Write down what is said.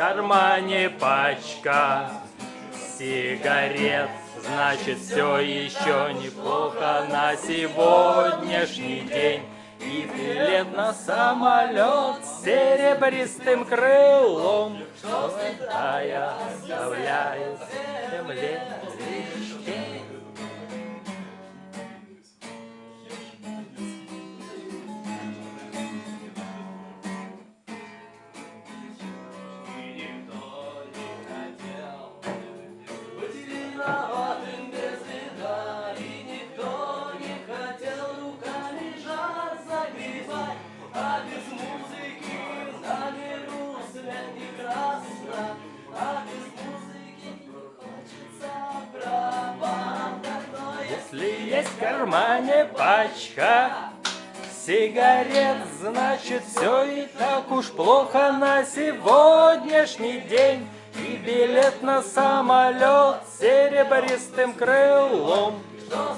кармане пачка. Сигарет, значит все еще неплохо на сегодняшний день. И билет на самолет с серебристым крылом, что я оставляю земле есть в кармане пачка сигарет, значит все и так уж плохо на сегодняшний день. И билет на самолет серебристым крылом. Что